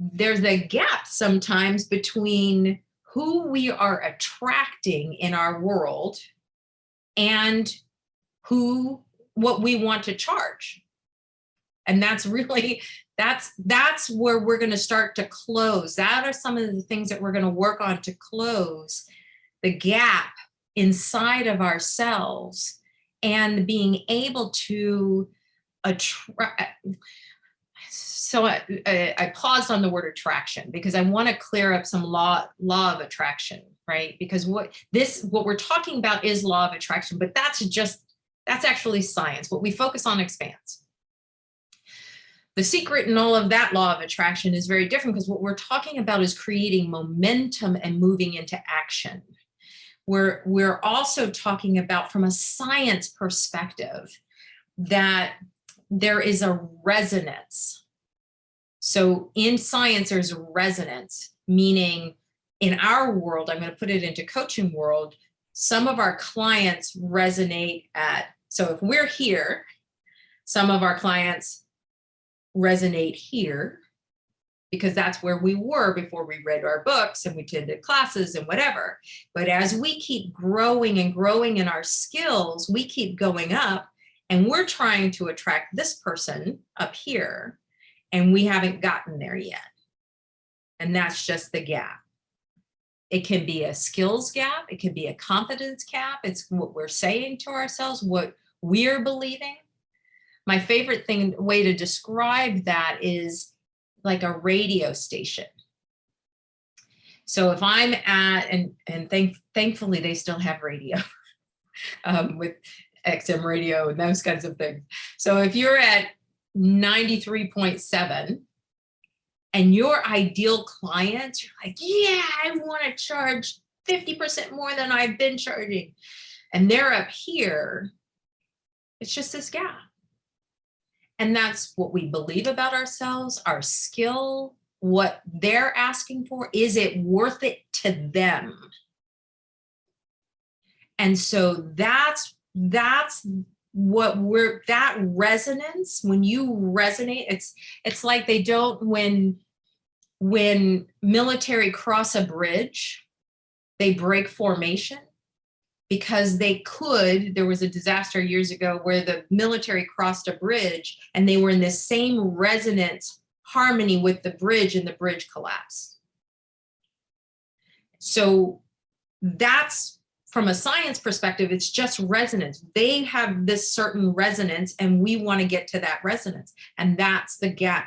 there's a gap sometimes between who we are attracting in our world and who what we want to charge. And that's really that's that's where we're going to start to close. That are some of the things that we're going to work on to close the gap inside of ourselves and being able to attract so I, I, paused on the word attraction because I want to clear up some law law of attraction, right? Because what this what we're talking about is law of attraction, but that's just that's actually science. What we focus on expands. The secret in all of that law of attraction is very different because what we're talking about is creating momentum and moving into action. We're, we're also talking about from a science perspective that there is a resonance so in science, there's resonance, meaning in our world, I'm going to put it into coaching world, some of our clients resonate at, so if we're here, some of our clients resonate here because that's where we were before we read our books and we attended classes and whatever. But as we keep growing and growing in our skills, we keep going up and we're trying to attract this person up here and we haven't gotten there yet. And that's just the gap. It can be a skills gap. It can be a confidence gap. It's what we're saying to ourselves, what we're believing. My favorite thing, way to describe that is like a radio station. So if I'm at, and, and thank, thankfully they still have radio um, with XM radio and those kinds of things. So if you're at 93.7 and your ideal clients, you're like, yeah, I want to charge 50% more than I've been charging. And they're up here. It's just this gap. And that's what we believe about ourselves, our skill, what they're asking for. Is it worth it to them? And so that's that's what we're that resonance when you resonate it's it's like they don't when when military cross a bridge they break formation. Because they could there was a disaster years ago where the military crossed a bridge and they were in the same resonance harmony with the bridge and the bridge collapsed. So that's from a science perspective, it's just resonance. They have this certain resonance and we want to get to that resonance. And that's the gap